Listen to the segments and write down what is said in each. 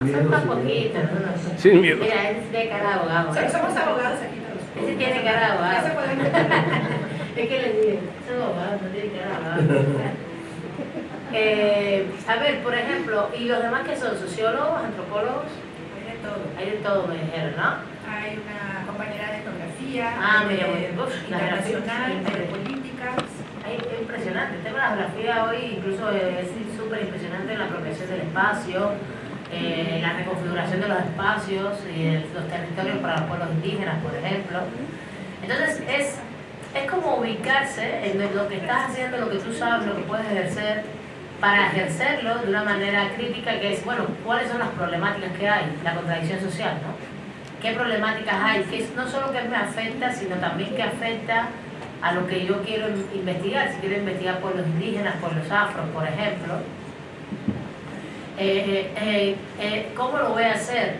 Son poquito, ¿no? Sin miedo. Mira, ese tiene cara de abogado. ¿eh? Somos abogados aquí todos. Ese tiene cara de abogado. Es que le digo, son abogados, no tiene cara de abogado. Eh, a ver, por ejemplo, ¿y los demás que son? ¿Sociólogos, antropólogos? Hay de todo. Hay de todo, me dijeron, ¿no? Hay una compañera de etnografía, Ah, de. Uf, la internacional, de políticas. Ay, es impresionante. El tema de la geografía hoy incluso es súper impresionante en la apropiación del espacio, eh, la reconfiguración de los espacios y de los territorios para los pueblos indígenas, por ejemplo. Entonces es, es como ubicarse en lo que estás haciendo, lo que tú sabes, lo que puedes ejercer, para ejercerlo de una manera crítica que es, bueno, ¿cuáles son las problemáticas que hay? La contradicción social, ¿no? ¿Qué problemáticas hay? Que es no solo que me afecta, sino también que afecta a lo que yo quiero investigar. Si quiero investigar pueblos indígenas, pueblos afros, por ejemplo. Eh, eh, eh, ¿Cómo lo voy a hacer?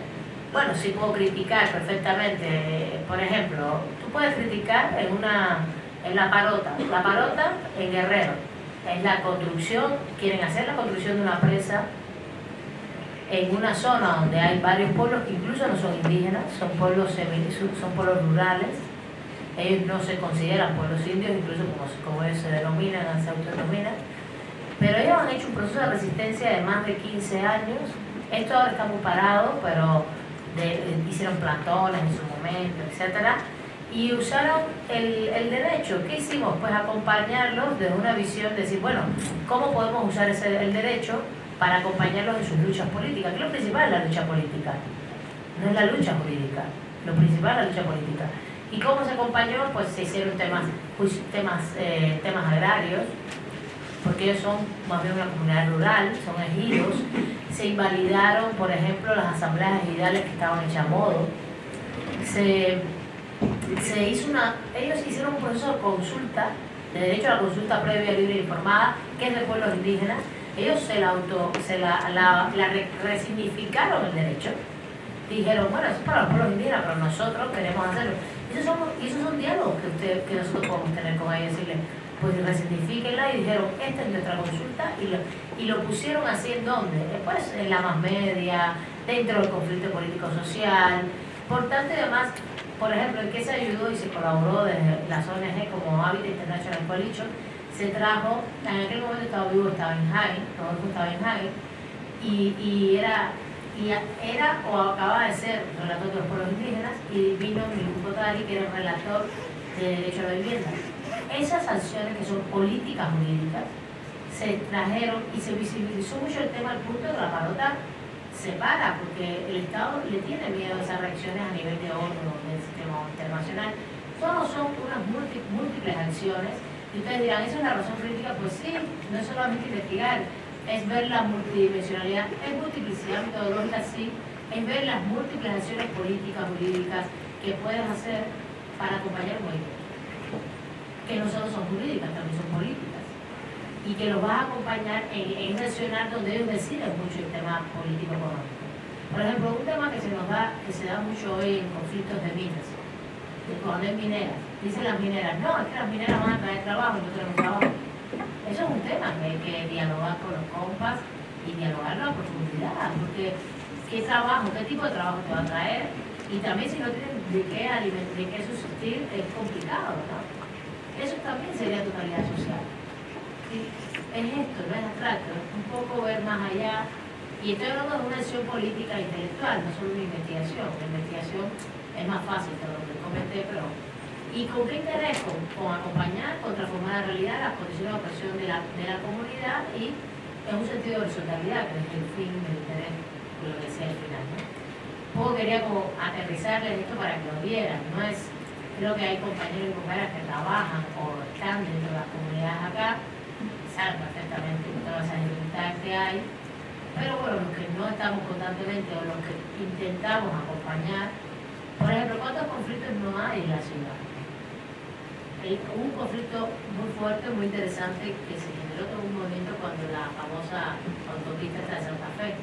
Bueno, sí puedo criticar perfectamente. Por ejemplo, tú puedes criticar en una en la parota. La parota en Guerrero es la construcción, quieren hacer la construcción de una presa en una zona donde hay varios pueblos que incluso no son indígenas, son pueblos son pueblos rurales. Ellos no se consideran pueblos indios, incluso como, como ellos se denominan, se autodenominan. Pero ellos han hecho un proceso de resistencia de más de 15 años. Esto ahora está muy parado, pero de- hicieron plantones en su momento, etcétera y usaron el, el derecho. ¿Qué hicimos? Pues acompañarlos desde una visión de decir, bueno, ¿cómo podemos usar ese, el derecho para acompañarlos en sus luchas políticas? Que lo principal es la lucha política, no es la lucha jurídica, lo principal es la lucha política. ¿Y cómo se acompañó? Pues se hicieron temas, temas, eh, temas agrarios, porque ellos son más bien una comunidad rural, son ejidos. Se invalidaron, por ejemplo, las asambleas ejidales que estaban hechas a modo. Se, se hizo una, ellos hicieron un proceso de consulta, de derecho a la consulta previa, libre e informada, que es de pueblos indígenas. Ellos se la, auto, se la, la, la re- resignificaron el derecho. Dijeron, bueno, eso es para los pueblos indígenas, pero nosotros queremos hacerlo. Y esos son, y esos diálogos que, usted, que nosotros podemos tener con ellos, decirles, pues resignifiquenla y dijeron, esta es nuestra consulta y lo, y lo pusieron así en donde, después en la más media, dentro del conflicto político-social, por tanto y demás, por ejemplo, en qué se ayudó y se colaboró desde las ONG como Habitat International Coalition, se trajo, en aquel momento estaba vivo, estaba en Hagen, Rodolfo estaba en Hagen, y, y era y era o acababa de ser relator de los pueblos indígenas y vino Milun Kotari, que era el relator de derecho a la vivienda. Esas sanciones que son políticas jurídicas se trajeron y se visibilizó mucho el tema al punto de la parota se para porque el Estado le tiene miedo a esas reacciones a nivel de ONU, del sistema internacional. Todos son unas múlti- múltiples acciones y ustedes dirán, ¿eso es la razón crítica? Pues sí, no es solamente investigar, es ver la multidimensionalidad, es multiplicidad metodológica, sí, es ver las múltiples acciones políticas, jurídicas que puedes hacer para acompañar un movimiento. Que no solo son jurídicas, también son políticas. Y que los vas a acompañar en, en donde ellos deciden mucho el tema político-económico. Por ejemplo, un tema que se nos da, que se da mucho hoy en conflictos de minas, de cuando hay mineras. Dicen las mineras, no, es que las mineras van a traer trabajo y no tenemos trabajo. Eso es un tema que hay que dialogar con los compas y dialogarlo a profundidad, porque qué trabajo, qué tipo de trabajo te va a traer y también si no tienes de qué alimentar, de qué subsistir, es complicado, ¿no? Eso también sería tu calidad social. Es esto, no es abstracto, es un poco ver más allá. Y estoy hablando de una acción política e intelectual, no solo una investigación. La investigación es más fácil que lo que comenté, pero ¿Y con qué interés? Con, acompañar, con transformar la realidad, las condiciones de opresión de la, de la comunidad y en un sentido de horizontalidad, que es el fin del interés, lo que sea el final. ¿no? Un poco quería como aterrizarles esto para que lo vieran, no es, creo que hay compañeros y compañeras que trabajan o están dentro de las comunidades acá, saben perfectamente todas esas dificultades que hay, pero bueno, los que no estamos constantemente o los que intentamos acompañar, por ejemplo, ¿cuántos conflictos no hay en la ciudad? Hay hubo un conflicto muy fuerte, muy interesante, que se generó todo un movimiento cuando la famosa autopista esta de Santa Fe.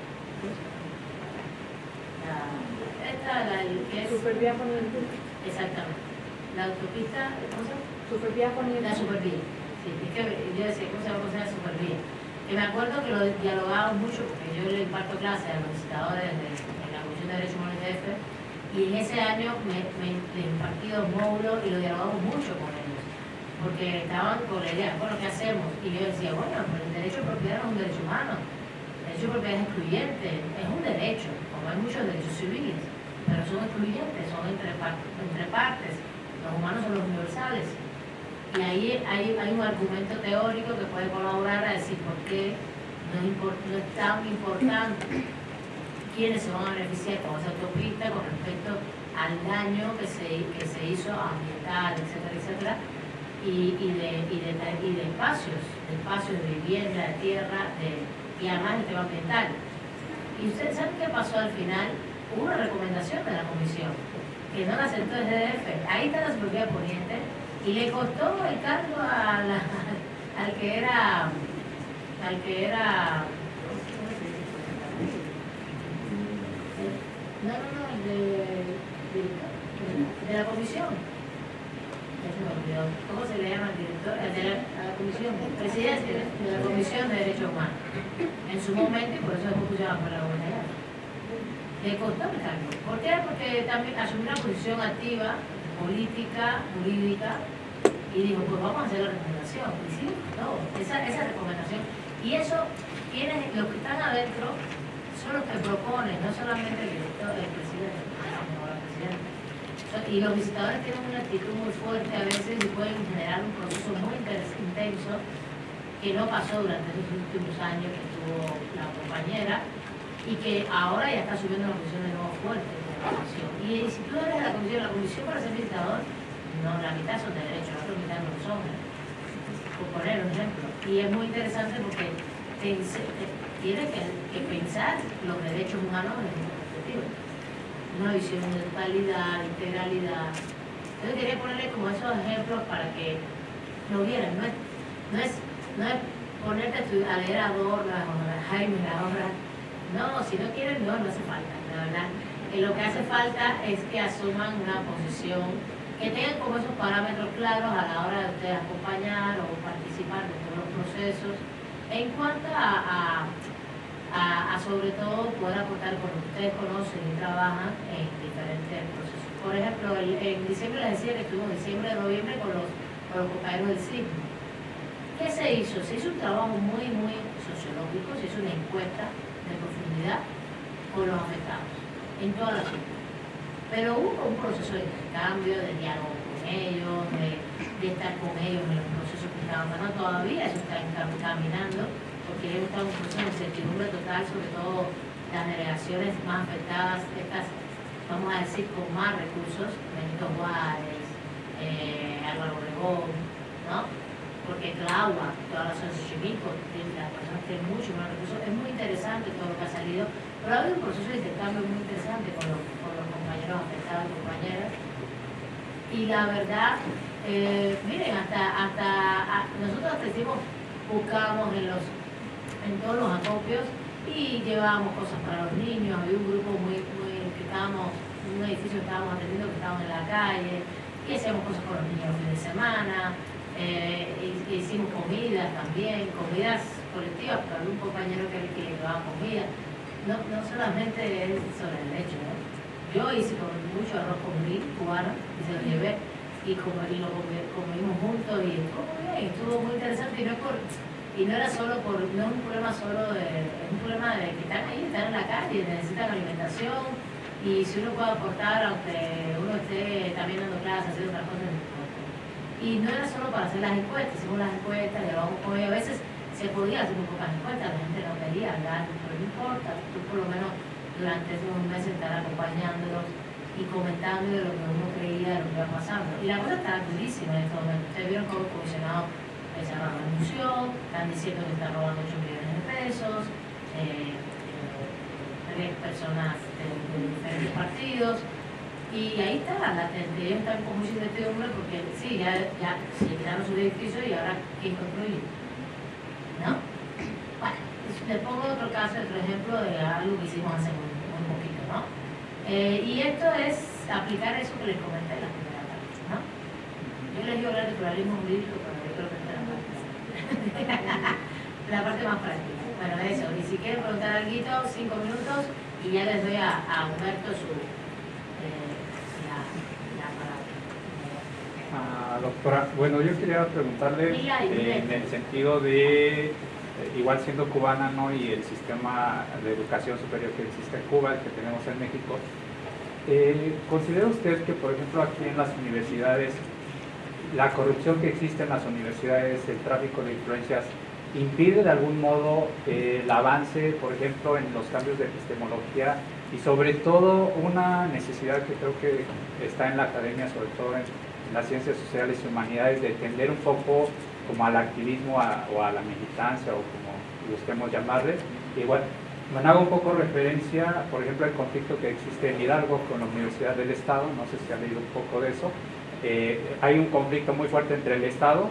La- esta, la que es... Exactamente. La autopista, ¿cómo se llama? Supervía poniente. La supervía. Sí, es que yo decía, ¿cómo se llama la supervía? que me acuerdo que lo dialogamos mucho, porque yo le imparto clases a los visitadores de, de la Comisión de Derechos Humanos de DF, y en ese año me, me, le impartí dos módulos y lo dialogamos mucho con ellos, porque estaban con la idea, bueno, ¿qué hacemos? Y yo decía, bueno, pero el derecho de propiedad no es un derecho humano, el derecho de propiedad es excluyente, es un derecho, como hay muchos derechos civiles, pero son excluyentes, son entre, entre partes, los humanos son los universales. Y ahí hay, un argumento teórico que puede colaborar a decir por qué no es, tan importante quiénes se van a beneficiar con esa autopista con respecto al daño que se, que se hizo ambiental, etcétera, etcétera, y, de, y, de, espacios, de espacios de vivienda, de tierra, y además el tema ambiental. ¿Y ustedes saben qué pasó al final? Hubo una recomendación de la comisión, que no la aceptó el DF. Ahí está la supervía poniente, y le costó el cargo a al que era al que era no, no, no, de, de, de la comisión. ¿cómo se le llama el director? de la, la comisión, presidente de la comisión de derechos humanos. En su momento y por eso después pusieron por la el cargo ¿por qué? porque también asumió una posición activa política, jurídica y dijo, pues vamos a hacer la recomendación. Y sí, no, esa, esa recomendación. Y eso, quienes, los que están adentro son los que proponen, no solamente el el presidente, sino la presidenta. Y los visitadores tienen una actitud muy fuerte a veces y pueden generar un proceso muy intenso que no pasó durante esos últimos años que tuvo la compañera y que ahora ya está subiendo la comisión de nuevo fuerte. Y si tú eres la comisión, la comisión para ser visitador no, la mitad son de derecho, la otra mitad no son. Por poner un ejemplo. Y es muy interesante porque tiene que, pensar los derechos humanos desde esta perspectiva. Una visión de totalidad, integralidad. Entonces quería ponerle como esos ejemplos para que lo vieran. No es, no es, no es ponerte a leer a o a Jaime la obra. No, si no quieren, no, no hace falta, la verdad. Lo que hace falta es que asuman una posición que tengan como esos parámetros claros a la hora de ustedes acompañar o participar de todos los procesos en cuanto a, a, sobre todo poder aportar con lo que ustedes conocen y trabajan en diferentes procesos. Por ejemplo, en diciembre les decía que estuvimos en diciembre noviembre con los, con los compañeros del sismo. ¿Qué se hizo? Se hizo un trabajo muy, muy sociológico, se hizo una encuesta de profundidad con los afectados en toda la ciudad pero hubo un proceso de intercambio, de diálogo con ellos, de, de estar con ellos en los procesos que estaban dando. Todavía eso está caminando, porque ellos están en un proceso de incertidumbre total, sobre todo las delegaciones más afectadas, estas, vamos a decir, con más recursos, Benito Juárez, eh, Álvaro Obregón, ¿no? Porque Claua, toda la asociación civil, las personas tienen mucho más recursos. Es muy interesante todo lo que ha salido, pero ha habido un proceso de intercambio muy interesante con los compañeros afectados, compañeras. Y la verdad, eh, miren, hasta, hasta nosotros hasta buscamos en, los, en todos los acopios y llevábamos cosas para los niños, había un grupo muy, muy que estábamos, un edificio que estábamos atendiendo que estábamos en la calle, y hacíamos cosas con los niños los fines de semana, eh, hicimos comidas también, comidas colectivas, pero había un compañero que, que llevaba comida. No, no solamente es sobre el hecho, ¿no? Yo hice con mucho arroz con gris cubano y se lo llevé y, como, lo comimos juntos y estuvo muy bien, estuvo muy interesante y no, por, y no era solo por, no es un problema solo de, es un problema de que están ahí, están en la calle, necesitan alimentación y si uno puede aportar, aunque uno esté también dando clases, haciendo otras cosas, y no era solo para hacer las encuestas, hicimos las encuestas, ellos, a veces se podía hacer un pocas encuestas, la gente no quería hablar, pero no importa, tú por lo menos durante esos meses estar acompañándolos y comentando de lo que uno creía de lo que iba pasando. Y la cosa está durísima en este momento. Ustedes vieron cómo el comisionado se renunció, están diciendo que está robando 8 millones de pesos, eh, eh, tres personas de, diferentes partidos. Y ahí está, la, ellos están con mucha incertidumbre porque sí, ya, ya se quedaron su edificio y ahora ¿quién construye? ¿No? les pongo otro caso, otro ejemplo de algo que hicimos hace muy poquito, ¿no? Eh, y esto es aplicar eso que les comenté en la primera parte, ¿no? Yo les digo hablar de pluralismo jurídico, pero yo creo que es la parte. la parte más práctica. Bueno, eso. Y si quieren preguntar algo, cinco minutos y ya les doy a, a Humberto su, eh, la, la palabra. Ah, doctora, bueno, yo quería preguntarle eh, en el sentido de, eh, igual siendo cubana, ¿no? Y el sistema de educación superior que existe en Cuba, el que tenemos en México, eh, ¿considera usted que, por ejemplo, aquí en las universidades, la corrupción que existe en las universidades, el tráfico de influencias, impide de algún modo el avance, por ejemplo, en los cambios de epistemología y sobre todo una necesidad que creo que está en la academia, sobre todo en, en las ciencias sociales y humanidades, de tender un poco como al activismo a- o a la militancia o como busquemos llamarle. Igual, me hago un poco referencia, por ejemplo, al conflicto que existe en Hidalgo con la Universidad del Estado, no sé si ha leído un poco de eso. Eh, hay un conflicto muy fuerte entre el Estado,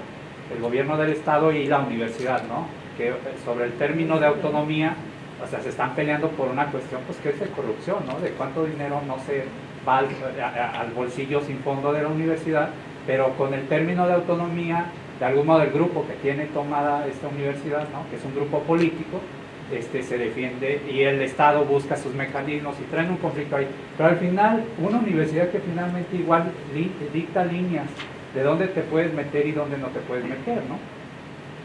el gobierno del Estado y la universidad, ¿no? Que eh, sobre el término de autonomía, o sea, se están peleando por una cuestión, pues, que es de corrupción, ¿no? De cuánto dinero no se al, a- al bolsillo sin fondo de la universidad, pero con el término de autonomía, de algún modo el grupo que tiene tomada esta universidad, ¿no? Que es un grupo político, este, se defiende y el Estado busca sus mecanismos y traen un conflicto ahí. Pero al final, una universidad que finalmente igual dicta líneas de dónde te puedes meter y dónde no te puedes meter, ¿no?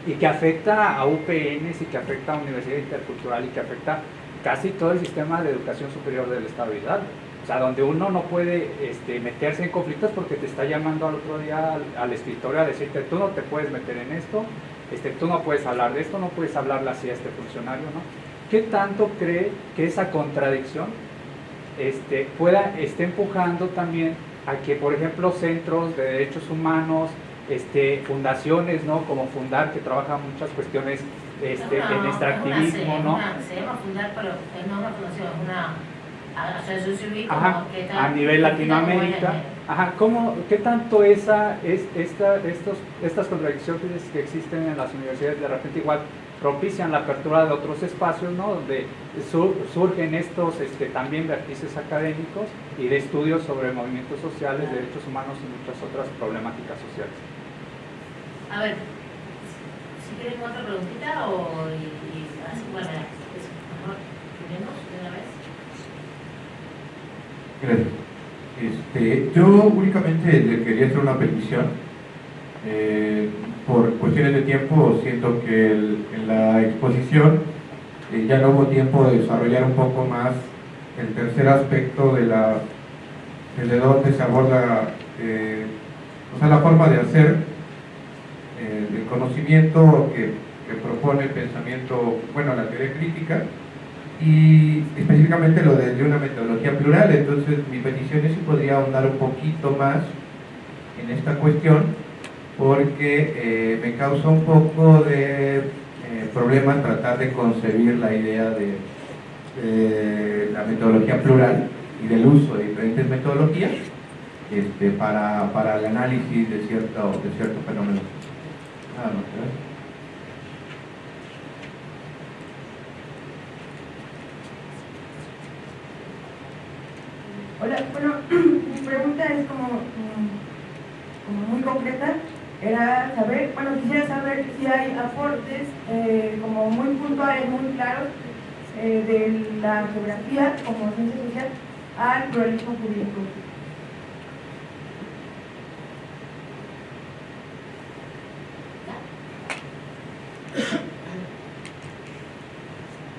Y que afecta a UPNs y que afecta a Universidad Intercultural y que afecta casi todo el sistema de educación superior del Estado de Hidalgo. O sea, donde uno no puede este, meterse en conflictos porque te está llamando al otro día al, al escritorio a decirte, tú no te puedes meter en esto, este, tú no puedes hablar de esto, no puedes hablarle así a este funcionario, ¿no? ¿Qué tanto cree que esa contradicción este, pueda, esté empujando también a que, por ejemplo, centros de derechos humanos, este, fundaciones, ¿no? Como Fundar, que trabaja muchas cuestiones este, No, en es extractivismo, una- ¿no? una- se llama Fundar, pero no una fundación, una Ajá, a nivel Latinoamérica. Ajá, ¿cómo, ¿qué tanto esa, es, esta, estos, estas contradicciones que existen en las universidades de repente igual propician la apertura de otros espacios, ¿no? Donde sur- surgen estos este, también vértices académicos y de estudios sobre movimientos sociales, derechos humanos y muchas otras problemáticas sociales. A ver, si quieren otra preguntita o y, y así, bueno, ya, eso, mejor terminemos de una vez. Gracias. Este, yo únicamente le quería hacer una petición. Eh, por cuestiones de tiempo, siento que en la exposición eh, ya no hubo tiempo de desarrollar un poco más el tercer aspecto de la de dónde se aborda, eh, o sea, la forma de hacer el conocimiento que, que propone el pensamiento, bueno, la teoría crítica, y específicamente lo de, una metodología plural. Entonces, mi petición es si podría ahondar un poquito más en esta cuestión, porque eh, me causa un poco de eh, problemas tratar de concebir la idea de, de la metodología plural y del uso de diferentes metodologías este, para, para el análisis de cierto, de cierto fenómeno. Nada más, gracias. Bueno, mi pregunta es como, mm, muy concreta. Era saber, bueno, quisiera saber si hay aportes eh, como muy puntuales, muy claros eh, de la geografía como ciencia social al pluralismo jurídico.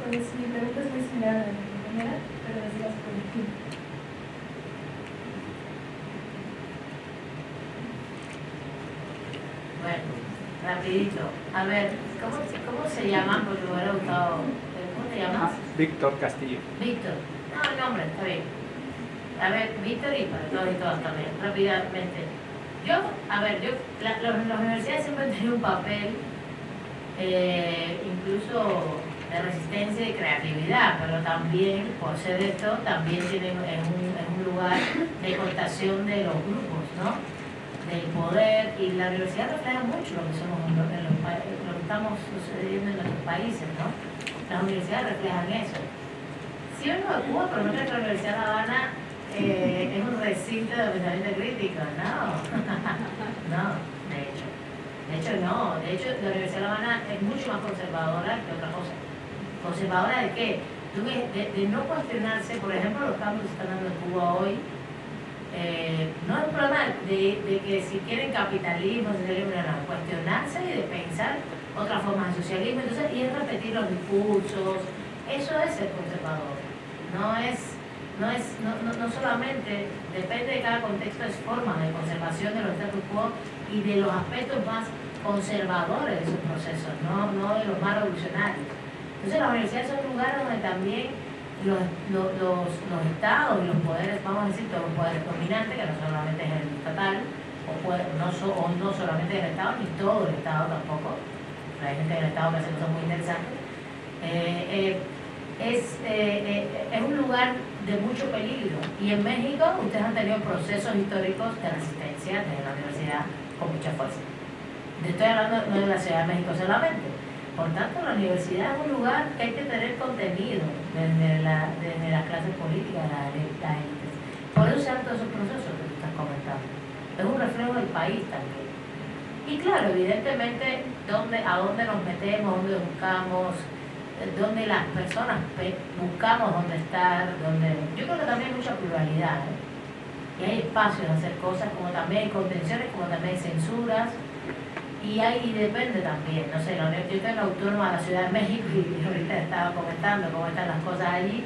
Pues mi pregunta es muy similar a la de mi compañera, pero decías por el fin. Bueno, rapidito. A ver, ¿cómo, cómo se llaman? Porque me hubiera gustado. ¿Cómo te llamas? Víctor Castillo. Víctor. No, el nombre, está bien. A ver, Víctor y para todos y todas también, rápidamente. Yo, a ver, yo, la- los- las universidades siempre han tenido un papel, eh, incluso de resistencia y creatividad, pero también, por ser esto, también tienen en un, en un lugar de cooptación de los grupos, ¿no? Del poder, y la universidad refleja mucho lo que somos en los, en lo que estamos sucediendo en nuestros países, ¿no? Las universidades reflejan eso. Sí vengo de Cuba, pero no que la Universidad de La Habana eh, es un recinto de pensamiento crítico, no. no, de hecho. De hecho, no. De hecho, la Universidad de La Habana es mucho más conservadora que otra cosa. ¿Conservadora de qué? De, de no cuestionarse, por ejemplo, los cambios que están dando en Cuba hoy, eh, no es un problema de, de, que si quieren capitalismo, quieren no, cuestionarse y de pensar otras formas de socialismo, entonces, y es repetir los discursos, eso es ser conservador, no es, no es, no, no, solamente depende de cada contexto, es forma de conservación de los status quo y de los aspectos más conservadores de esos procesos, no, no de los más revolucionarios. Entonces las universidades son lugares donde también los, los, los, estados y los poderes, vamos a decir, todos los poderes dominantes, que no solamente es el estatal, o, no, o no solamente el estado, ni todo el estado tampoco, hay gente del estado que hace cosas muy interesantes, eh, eh, es, eh, es un lugar de mucho peligro. Y en México ustedes han tenido procesos históricos de resistencia desde la universidad con mucha fuerza. Estoy hablando no de la Ciudad de México solamente, por tanto, la universidad es un lugar que hay que tener contenido desde, la, desde las clases políticas, las. Por eso se dan todos esos procesos que tú estás comentando. Es un reflejo del país también. Y claro, evidentemente, dónde, a dónde nos metemos, dónde buscamos, dónde las personas buscamos dónde estar, dónde... Yo creo que también hay mucha pluralidad. ¿eh? Y hay espacios de hacer cosas, como también contenciones, como también censuras y ahí depende también, no sé, la Universidad es autónoma de la Ciudad de México y ahorita estaba comentando cómo están las cosas allí,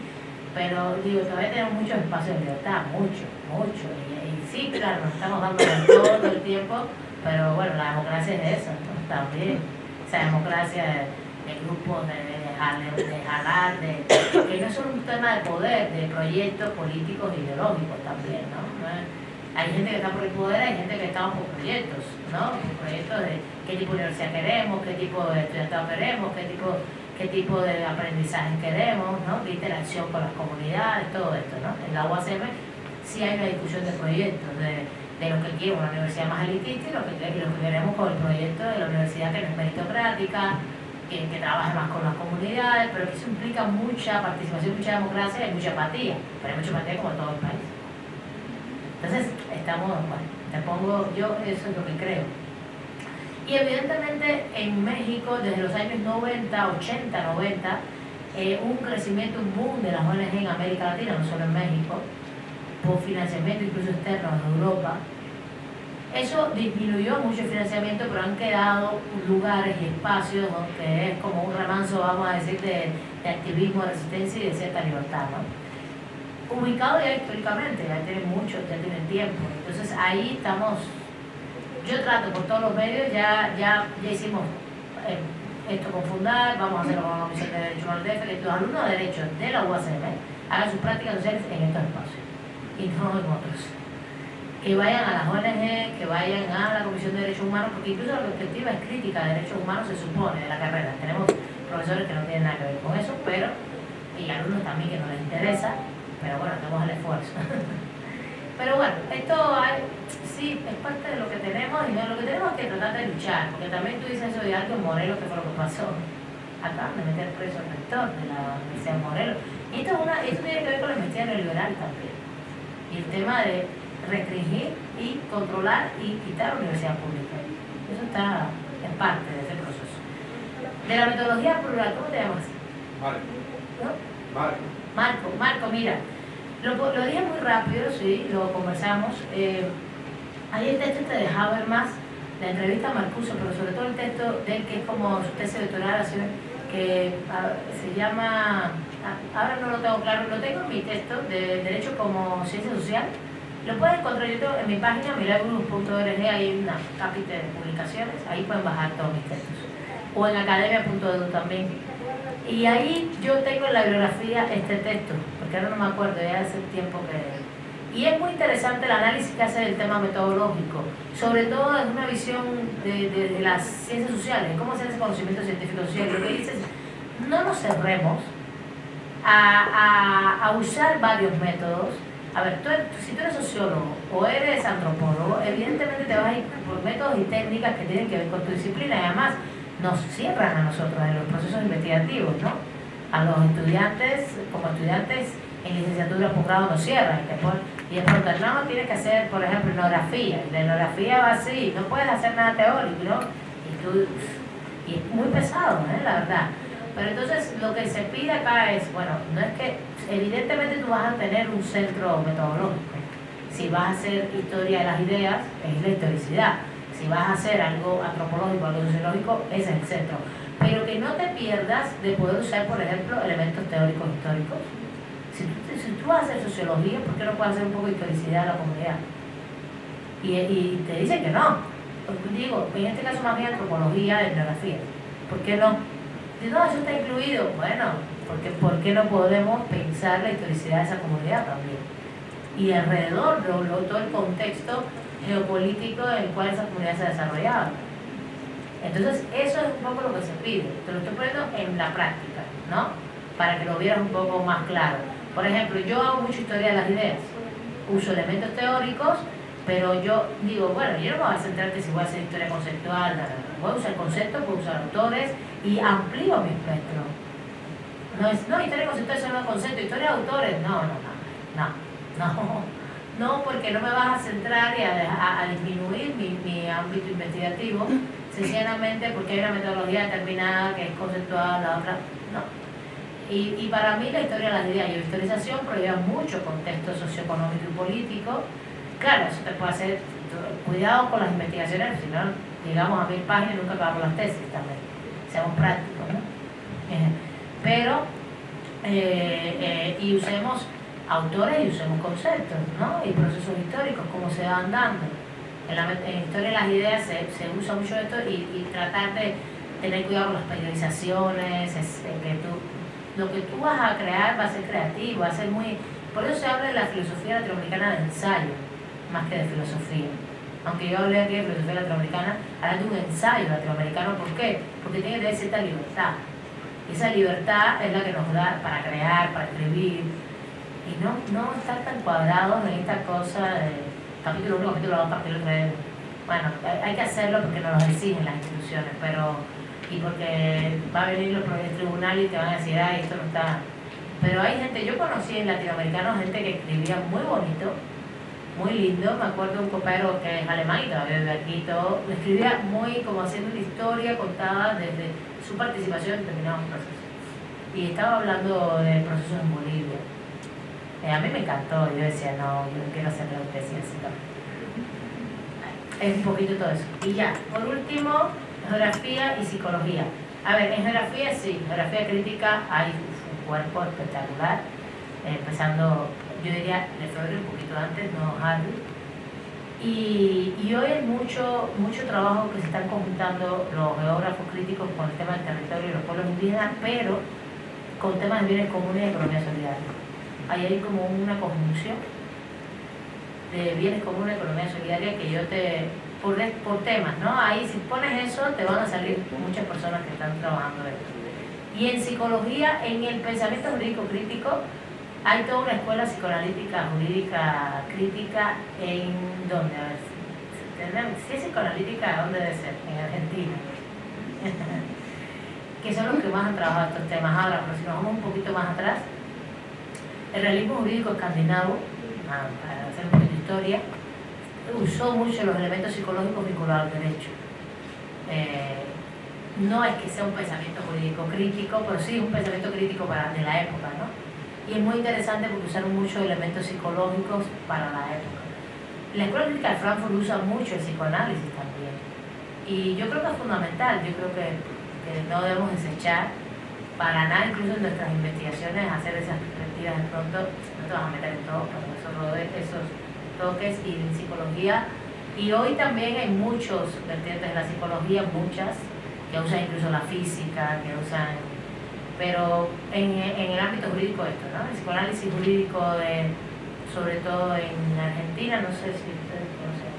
pero digo, todavía tenemos muchos espacios de libertad, mucho, mucho, y, sí, claro, nos estamos dando todo, el tiempo, pero bueno, la democracia es eso, también, esa democracia de, grupos, de, de, de jalar, de, que no es un tema de poder, de proyectos políticos e ideológicos también, ¿no? Hay gente que está por el poder, hay gente que está por proyectos, ¿no? Proyectos de qué tipo de universidad queremos, qué tipo de estudiantado queremos, qué tipo, qué tipo de aprendizaje queremos, ¿no? Qué interacción con las comunidades, todo esto, ¿no? En la UACM sí hay una discusión de proyectos, de, de lo que quiere una universidad más elitista y lo que, lo que queremos con el proyecto de la universidad que no es meritocrática, que, trabaje más con las comunidades, pero que eso implica mucha participación, mucha democracia y mucha apatía, pero hay mucha apatía como todo el país. Entonces, estamos, bueno, te pongo, yo eso es lo que creo. Y evidentemente en México, desde los años 90, 80, 90, un crecimiento, un boom de las ONG en América Latina, no solo en México, por financiamiento incluso externo en Europa. Eso disminuyó mucho el financiamiento, pero han quedado lugares y espacios donde es como un remanso, vamos a decir, de, de activismo, de resistencia y de cierta libertad. ¿no? Ubicado ya históricamente, ya tiene mucho, ya tiene tiempo. Entonces ahí estamos, yo trato por todos los medios, ya, ya, ya hicimos eh, esto con Fundar, vamos a hacerlo con la Comisión de Derechos Humanos de los alumnos de Derecho de la UACM hagan sus prácticas sociales en estos espacios y no en otros. Que vayan a las ONG, que vayan a la Comisión de Derechos Humanos, porque incluso la perspectiva es crítica de derechos humanos, se supone, de la carrera. Tenemos profesores que no tienen nada que ver con eso, pero, y alumnos también que no les interesa, pero bueno, hacemos el esfuerzo. pero bueno, esto sí es parte de lo que tenemos y lo que tenemos es que tratar de luchar, porque también tú dices eso de Alto Morelos, que fue lo que pasó. Acaban de meter preso al rector de la Universidad de Morelos. Y esto, es una, esto tiene que ver con la investigación neoliberal también. Y el tema de restringir y controlar y quitar la universidad pública. Eso está en parte de ese proceso. De la metodología plural, ¿cómo te llamas? Marco. ¿No? Marco. Marco, Marco, mira, lo, lo dije muy rápido, sí, lo conversamos. Eh, ahí el texto te de Habermas, la entrevista a Marcuso, pero sobre todo el texto de que es como su tesis doctoral, que se llama, ahora no lo tengo claro, lo tengo en mi texto de Derecho como Ciencia Social. Lo pueden encontrar yo en mi página, milagros.org, hay una capítulo de publicaciones, ahí pueden bajar todos mis textos. O en academia.edu también y ahí yo tengo en la bibliografía este texto, porque ahora no me acuerdo, ya hace tiempo que... Y es muy interesante el análisis que hace del tema metodológico, sobre todo desde una visión de, las ciencias sociales, cómo hacer ese conocimiento científico social. Lo que dice no nos cerremos a, a, usar varios métodos. A ver, tú, si tú eres sociólogo o eres antropólogo, evidentemente te vas a ir por métodos y técnicas que tienen que ver con tu disciplina y además nos cierran a nosotros en los procesos investigativos, ¿no? A los estudiantes, como estudiantes en licenciatura posgrado nos cierran. Y después, no, tienes que hacer, por ejemplo, etnografía. Y la etnografía va así, no puedes hacer nada teórico, ¿no? tú, y es muy pesado, ¿eh? la verdad. Pero entonces lo que se pide acá es, bueno, no es que, evidentemente tú vas a tener un centro metodológico. Si vas a hacer historia de las ideas, es la historicidad. Si vas a hacer algo antropológico, algo sociológico, es el centro. Pero que no te pierdas de poder usar, por ejemplo, elementos teóricos históricos. Si tú, si tú vas a hacer sociología, ¿por qué no puedes hacer un poco de historicidad a la comunidad? Y, y te dicen que no. Digo, en este caso más bien antropología, etnografía. ¿Por qué no? no, eso está incluido. Bueno, porque ¿por qué no podemos pensar la historicidad de esa comunidad también? Y alrededor de todo el contexto geopolítico en el cual esa comunidad se ha desarrollado. Entonces, eso es un poco lo que se pide. Te lo estoy poniendo en la práctica, ¿no? Para que lo vieras un poco más claro. Por ejemplo, yo hago mucha historia de las ideas. Uso elementos teóricos, pero yo digo, bueno, yo no me voy a centrar que si voy a hacer historia conceptual, voy a usar conceptos, voy a usar autores y amplío mi espectro. No es, no, historia conceptual solo concepto, historia de autores, no, no, no, no, no, no, porque no me vas a centrar y a, a, disminuir mi, mi, ámbito investigativo, sencillamente porque hay una metodología determinada que es conceptual, la otra, no. Y, y para mí la historia de las ideas y la historización prohíbe mucho contexto socioeconómico y político, Claro, eso te puede hacer, cuidado con las investigaciones, si no llegamos a mil páginas y nunca acabamos las tesis también, seamos prácticos, ¿no? Eh, pero, eh, eh, y usemos autores y usemos conceptos, ¿no? Y procesos históricos, cómo se van dando. En la historia de las ideas se, se usa mucho esto y, y, tratar de tener cuidado con las periodizaciones, es, que tú, lo que tú vas a crear va a ser creativo, va a ser muy... Por eso se habla de la filosofía latinoamericana de ensayo más que de filosofía. Aunque yo hablé aquí de filosofía latinoamericana, habla de un ensayo latinoamericano. ¿Por qué? Porque tiene que tener cierta libertad. Esa libertad es la que nos da para crear, para escribir. Y no, no estar tan cuadrados en esta cosa de capítulo 1, capítulo 2, capítulo 3. Bueno, hay que hacerlo porque nos lo exigen las instituciones, pero y porque va a venir los tribunales y te van a decir, ay, esto no está. Pero hay gente, yo conocí en latinoamericanos gente que escribía muy bonito, muy lindo. Me acuerdo un compañero que es alemán y todavía vive aquí todo. Escribía muy como haciendo una historia contada desde su participación en determinados procesos. Y estaba hablando de procesos en Bolivia. Eh, a mí me encantó. Yo decía, no, yo no quiero hacer la también. Es un poquito todo eso. Y ya, por último, geografía y psicología. A ver, en geografía sí, geografía crítica hay un cuerpo espectacular, eh, empezando yo diría de febrero un poquito antes, no Harvey. Y, y, hoy hay mucho, mucho trabajo que se están conjuntando los geógrafos críticos con el tema del territorio y los pueblos indígenas, pero con temas de bienes comunes y economía solidaria. Ahí hay como una conjunción de bienes comunes economía solidaria que yo te, por, por temas, ¿no? Ahí si pones eso te van a salir muchas personas que están trabajando esto. Y en psicología, en el pensamiento jurídico crítico, hay toda una escuela psicoanalítica jurídica crítica en donde, a ver, si es psicoanalítica, ¿dónde debe ser? En Argentina. que son los que más han trabajado estos temas. Ahora, pero si nos vamos un poquito más atrás, el realismo jurídico escandinavo, ah, para hacer un poquito de historia, usó mucho los elementos psicológicos vinculados al derecho. Eh, no es que sea un pensamiento jurídico crítico, pero sí un pensamiento crítico para, de la época, ¿no? y es muy interesante porque usaron muchos elementos psicológicos para la época. La Escuela Crítica de Frankfurt usa mucho el psicoanálisis también y yo creo que es fundamental, yo creo que, no debemos desechar para nada, incluso en nuestras investigaciones, hacer esas perspectivas de pronto, no te vas a meter en todo, pero esos, esos toques y en psicología. Y hoy también hay muchos vertientes de la psicología, muchas, que usan incluso la física, que usan pero en, en, el ámbito jurídico esto, ¿no? El psicoanálisis jurídico de, sobre todo en Argentina, no sé si ustedes conocen.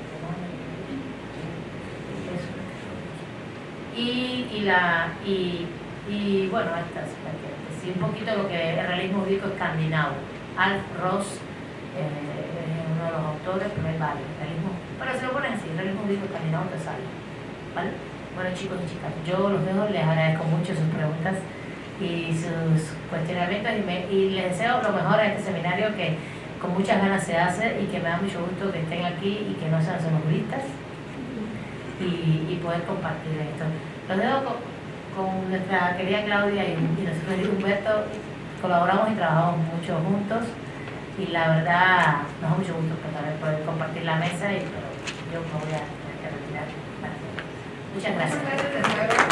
Y, y, la, y, y bueno, estas, sí, un poquito lo que el realismo jurídico escandinavo. Alf Ross eh, es uno de los autores, pero hay varios. Realismo, pero si lo pones así, realismo jurídico escandinavo te sale. ¿Vale? Bueno chicos y chicas, yo los dejo, les agradezco mucho sus preguntas y sus cuestionamientos y, y les deseo lo mejor a este seminario que con muchas ganas se hace y que me da mucho gusto que estén aquí y que no sean solo juristas. y, y poder compartir esto. Los dejo con, con nuestra querida Claudia y, y nuestro querido Humberto, colaboramos y trabajamos mucho juntos y la verdad nos da mucho gusto poder, poder compartir la mesa y pero yo me voy a tener que retirar. Muchas gracias.